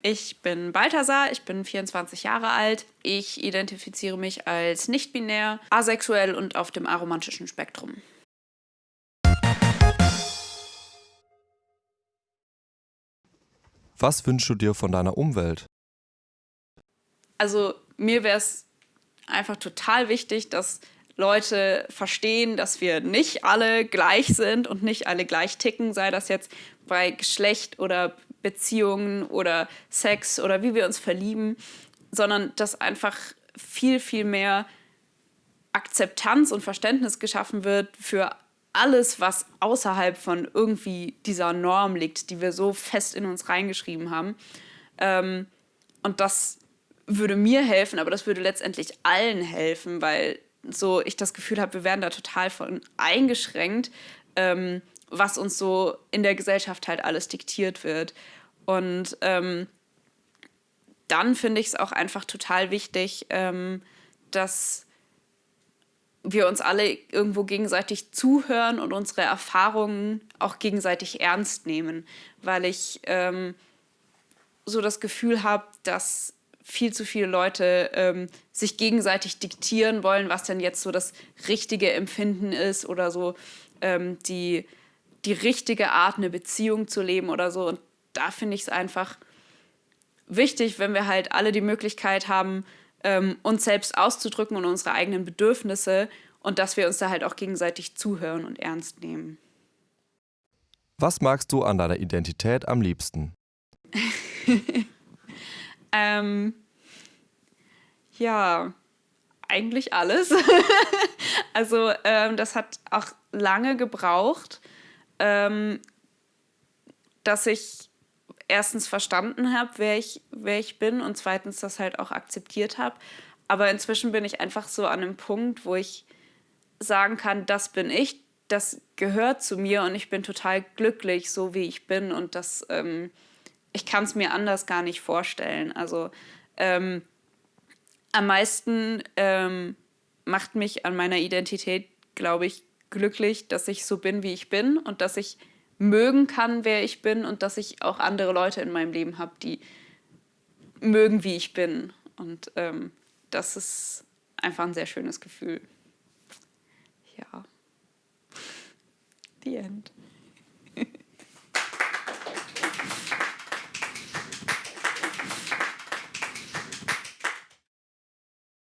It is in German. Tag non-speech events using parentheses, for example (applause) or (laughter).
Ich bin Balthasar, ich bin 24 Jahre alt. Ich identifiziere mich als nicht-binär, asexuell und auf dem aromantischen Spektrum. Was wünschst du dir von deiner Umwelt? Also mir wäre es einfach total wichtig, dass Leute verstehen, dass wir nicht alle gleich sind und nicht alle gleich ticken, sei das jetzt bei Geschlecht oder Beziehungen oder Sex oder wie wir uns verlieben, sondern dass einfach viel, viel mehr Akzeptanz und Verständnis geschaffen wird für alles, was außerhalb von irgendwie dieser Norm liegt, die wir so fest in uns reingeschrieben haben. Ähm, und das würde mir helfen, aber das würde letztendlich allen helfen, weil so ich das Gefühl habe, wir werden da total von eingeschränkt, ähm, was uns so in der Gesellschaft halt alles diktiert wird. Und ähm, dann finde ich es auch einfach total wichtig, ähm, dass wir uns alle irgendwo gegenseitig zuhören und unsere Erfahrungen auch gegenseitig ernst nehmen, weil ich ähm, so das Gefühl habe, dass viel zu viele Leute ähm, sich gegenseitig diktieren wollen, was denn jetzt so das richtige Empfinden ist oder so ähm, die, die richtige Art, eine Beziehung zu leben oder so. Und da finde ich es einfach wichtig, wenn wir halt alle die Möglichkeit haben, ähm, uns selbst auszudrücken und unsere eigenen Bedürfnisse und dass wir uns da halt auch gegenseitig zuhören und ernst nehmen. Was magst du an deiner Identität am liebsten? (laughs) ähm, ja, eigentlich alles. (laughs) also ähm, das hat auch lange gebraucht, ähm, dass ich erstens verstanden habe, wer ich, wer ich bin und zweitens das halt auch akzeptiert habe. Aber inzwischen bin ich einfach so an einem Punkt, wo ich sagen kann, das bin ich, das gehört zu mir und ich bin total glücklich, so wie ich bin und das, ähm, ich kann es mir anders gar nicht vorstellen. Also ähm, am meisten ähm, macht mich an meiner Identität, glaube ich, glücklich, dass ich so bin, wie ich bin und dass ich mögen kann, wer ich bin und dass ich auch andere Leute in meinem Leben habe, die mögen, wie ich bin. Und ähm, das ist einfach ein sehr schönes Gefühl. Ja. The end.